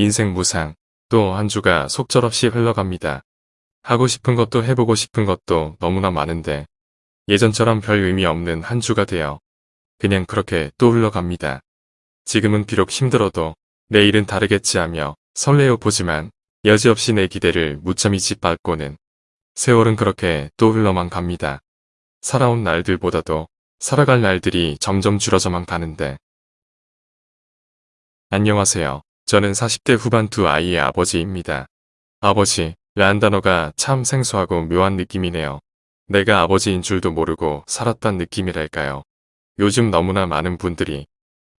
인생 무상. 또 한 주가 속절없이 흘러갑니다. 하고 싶은 것도 해보고 싶은 것도 너무나 많은데 예전처럼 별 의미 없는 한 주가 되어 그냥 그렇게 또 흘러갑니다. 지금은 비록 힘들어도 내일은 다르겠지 하며 설레어 보지만 여지없이 내 기대를 무참히 짓밟고는 세월은 그렇게 또 흘러만 갑니다. 살아온 날들보다도 살아갈 날들이 점점 줄어져만 가는데 안녕하세요. 저는 40대 후반 두 아이의 아버지입니다. 아버지, 라는 단어가 참 생소하고 묘한 느낌이네요. 내가 아버지인 줄도 모르고 살았단 느낌이랄까요. 요즘 너무나 많은 분들이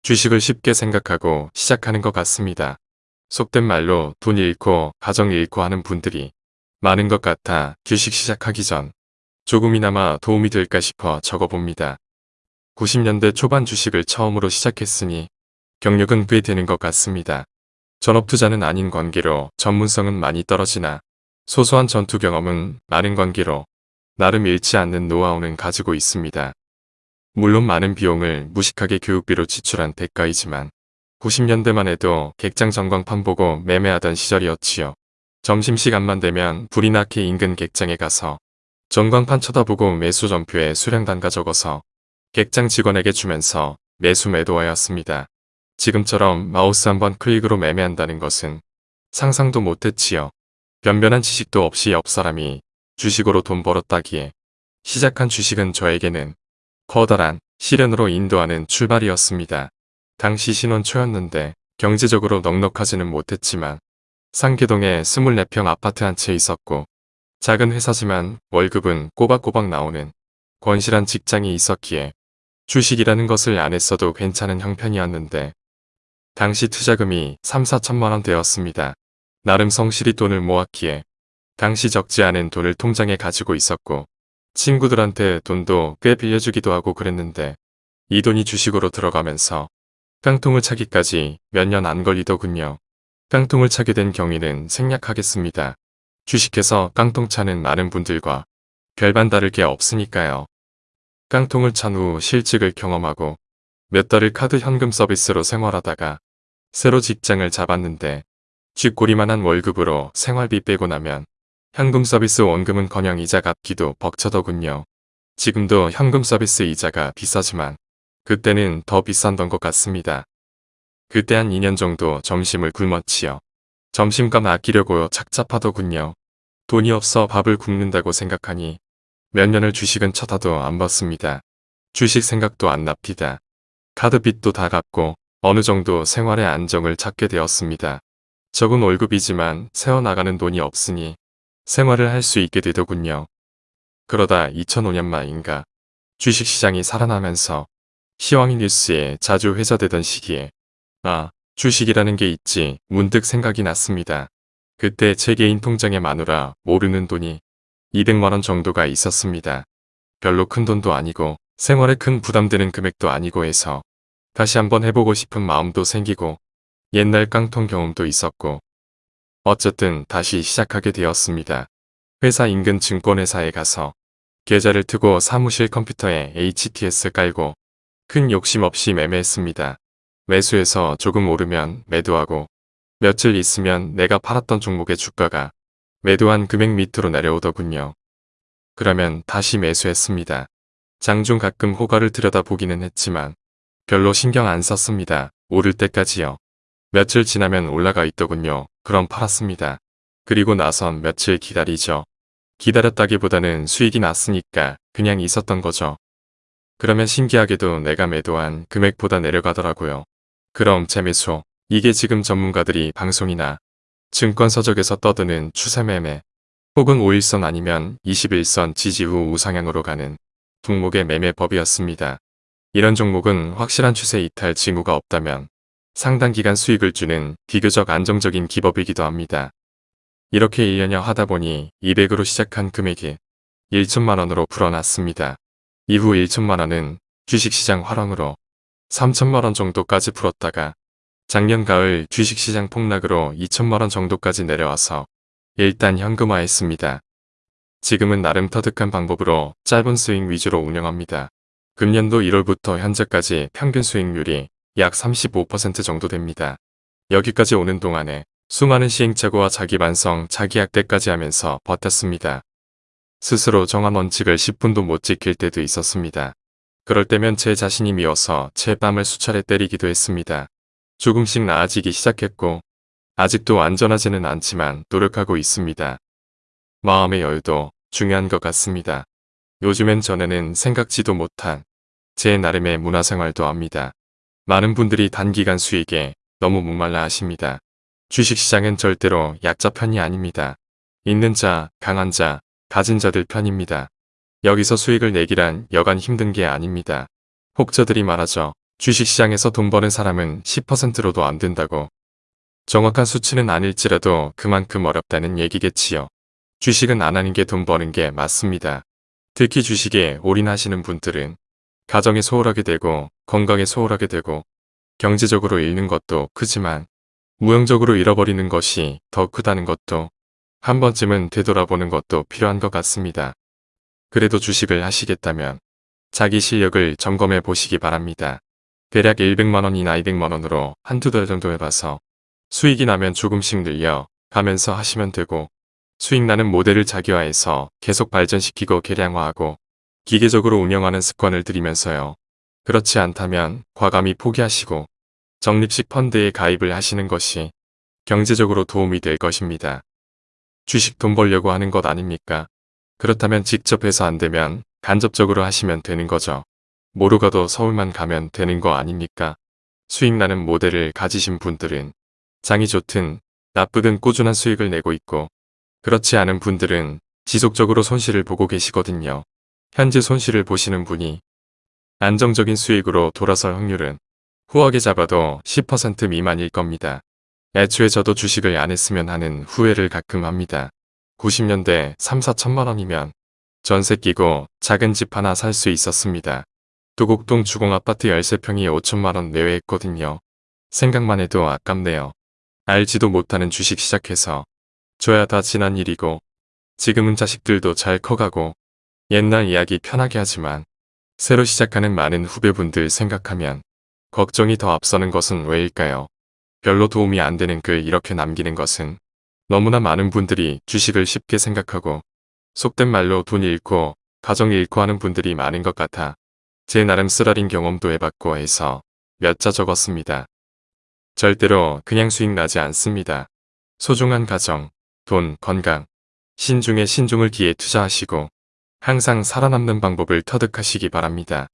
주식을 쉽게 생각하고 시작하는 것 같습니다. 속된 말로 돈 잃고 가정 잃고 하는 분들이 많은 것 같아 주식 시작하기 전 조금이나마 도움이 될까 싶어 적어봅니다. 90년대 초반 주식을 처음으로 시작했으니 경력은 꽤 되는 것 같습니다. 전업투자는 아닌 관계로 전문성은 많이 떨어지나 소소한 전투 경험은 많은 관계로 나름 잃지 않는 노하우는 가지고 있습니다. 물론 많은 비용을 무식하게 교육비로 지출한 대가이지만 90년대만 해도 객장 전광판 보고 매매하던 시절이었지요. 점심시간만 되면 불이 나게 인근 객장에 가서 전광판 쳐다보고 매수 전표에 수량 단가 적어서 객장 직원에게 주면서 매수 매도하였습니다. 지금처럼 마우스 한번 클릭으로 매매한다는 것은 상상도 못했지요. 변변한 지식도 없이 옆 사람이 주식으로 돈 벌었다기에 시작한 주식은 저에게는 커다란 시련으로 인도하는 출발이었습니다. 당시 신혼 초였는데 경제적으로 넉넉하지는 못했지만 상계동에 24평 아파트 한 채 있었고 작은 회사지만 월급은 꼬박꼬박 나오는 건실한 직장이 있었기에 주식이라는 것을 안 했어도 괜찮은 형편이었는데 당시 투자금이 3, 4천만 원 되었습니다. 나름 성실히 돈을 모았기에 당시 적지 않은 돈을 통장에 가지고 있었고 친구들한테 돈도 꽤 빌려주기도 하고 그랬는데 이 돈이 주식으로 들어가면서 깡통을 차기까지 몇 년 안 걸리더군요. 깡통을 차게 된 경위는 생략하겠습니다. 주식해서 깡통 차는 많은 분들과 별반 다를 게 없으니까요. 깡통을 찬 후 실직을 경험하고 몇 달을 카드 현금 서비스로 생활하다가 새로 직장을 잡았는데 쥐꼬리만한 월급으로 생활비 빼고 나면 현금 서비스 원금은커녕 이자 갚기도 벅차더군요. 지금도 현금 서비스 이자가 비싸지만 그때는 더 비싼던 것 같습니다. 그때 한 2년 정도 점심을 굶었지요. 점심값 아끼려고 착잡하더군요. 돈이 없어 밥을 굶는다고 생각하니 몇 년을 주식은 쳐다도 안 봤습니다. 주식 생각도 안 납니다. 카드빚도 다 갚고 어느 정도 생활의 안정을 찾게 되었습니다. 적은 월급이지만 세어나가는 돈이 없으니 생활을 할 수 있게 되더군요. 그러다 2005년 말인가 주식시장이 살아나면서 시황이 뉴스에 자주 회자되던 시기에 아 주식이라는 게 있지 문득 생각이 났습니다. 그때 제 개인 통장에 마누라 모르는 돈이 200만원 정도가 있었습니다. 별로 큰 돈도 아니고 생활에 큰 부담되는 금액도 아니고 해서 다시 한번 해보고 싶은 마음도 생기고 옛날 깡통 경험도 있었고 어쨌든 다시 시작하게 되었습니다. 회사 인근 증권회사에 가서 계좌를 트고 사무실 컴퓨터에 HTS 깔고 큰 욕심 없이 매매했습니다. 매수해서 조금 오르면 매도하고 며칠 있으면 내가 팔았던 종목의 주가가 매도한 금액 밑으로 내려오더군요. 그러면 다시 매수했습니다. 장중 가끔 호가를 들여다보기는 했지만 별로 신경 안 썼습니다. 오를 때까지요. 며칠 지나면 올라가 있더군요. 그럼 팔았습니다. 그리고 나선 며칠 기다리죠. 기다렸다기보다는 수익이 났으니까 그냥 있었던 거죠. 그러면 신기하게도 내가 매도한 금액보다 내려가더라고요. 그럼 재매수. 이게 지금 전문가들이 방송이나 증권 서적에서 떠드는 추세매매 혹은 5일선 아니면 21선 지지 후 우상향으로 가는 종목의 매매법이었습니다. 이런 종목은 확실한 추세 이탈 징후가 없다면 상당 기간 수익을 주는 비교적 안정적인 기법이기도 합니다. 이렇게 1년여 하다 보니 200으로 시작한 금액이 1천만원으로 불어났습니다. 이후 1천만원은 주식시장 화랑으로 3천만원 정도까지 불었다가 작년 가을 주식시장 폭락으로 2천만원 정도까지 내려와서 일단 현금화했습니다. 지금은 나름 터득한 방법으로 짧은 스윙 위주로 운영합니다. 금년도 1월부터 현재까지 평균 수익률이 약 35% 정도 됩니다. 여기까지 오는 동안에 수많은 시행착오와 자기 반성, 자기 학대까지 하면서 버텼습니다. 스스로 정한 원칙을 10분도 못 지킬 때도 있었습니다. 그럴 때면 제 자신이 미워서 제 뺨을 수차례 때리기도 했습니다. 조금씩 나아지기 시작했고 아직도 안전하지는 않지만 노력하고 있습니다. 마음의 여유도 중요한 것 같습니다. 요즘엔 전에는 생각지도 못한 제 나름의 문화생활도 합니다. 많은 분들이 단기간 수익에 너무 목말라 하십니다. 주식시장은 절대로 약자 편이 아닙니다. 있는 자, 강한 자, 가진 자들 편입니다. 여기서 수익을 내기란 여간 힘든 게 아닙니다. 혹자들이 말하죠. 주식시장에서 돈 버는 사람은 10%로도 안 된다고. 정확한 수치는 아닐지라도 그만큼 어렵다는 얘기겠지요. 주식은 안 하는 게 돈 버는 게 맞습니다. 특히 주식에 올인하시는 분들은 가정에 소홀하게 되고 건강에 소홀하게 되고 경제적으로 잃는 것도 크지만 무형적으로 잃어버리는 것이 더 크다는 것도 한 번쯤은 되돌아보는 것도 필요한 것 같습니다. 그래도 주식을 하시겠다면 자기 실력을 점검해 보시기 바랍니다. 대략 100만원이나 200만원으로 한두 달 정도 해봐서 수익이 나면 조금씩 늘려 가면서 하시면 되고 수익 나는 모델을 자기화해서 계속 발전시키고 개량화하고 기계적으로 운영하는 습관을 들이면서요. 그렇지 않다면 과감히 포기하시고 적립식 펀드에 가입을 하시는 것이 경제적으로 도움이 될 것입니다. 주식 돈 벌려고 하는 것 아닙니까? 그렇다면 직접 해서 안 되면 간접적으로 하시면 되는 거죠. 모르가도 서울만 가면 되는 거 아닙니까? 수익 나는 모델을 가지신 분들은 장이 좋든 나쁘든 꾸준한 수익을 내고 있고 그렇지 않은 분들은 지속적으로 손실을 보고 계시거든요. 현재 손실을 보시는 분이 안정적인 수익으로 돌아설 확률은 후하게 잡아도 10% 미만일 겁니다. 애초에 저도 주식을 안 했으면 하는 후회를 가끔 합니다. 90년대 3, 4천만 원이면 전세 끼고 작은 집 하나 살 수 있었습니다. 도곡동 주공아파트 13평이 5천만 원 내외 했거든요. 생각만 해도 아깝네요. 알지도 못하는 주식 시작해서 줘야 다 지난 일이고 지금은 자식들도 잘 커가고 옛날 이야기 편하게 하지만 새로 시작하는 많은 후배분들 생각하면 걱정이 더 앞서는 것은 왜일까요? 별로 도움이 안 되는 글 이렇게 남기는 것은 너무나 많은 분들이 주식을 쉽게 생각하고 속된 말로 돈 잃고 가정 잃고 하는 분들이 많은 것 같아 제 나름 쓰라린 경험도 해봤고 해서 몇 자 적었습니다. 절대로 그냥 수익 나지 않습니다. 소중한 가정, 돈, 건강, 신중에 신중을 기해 투자하시고 항상 살아남는 방법을 터득하시기 바랍니다.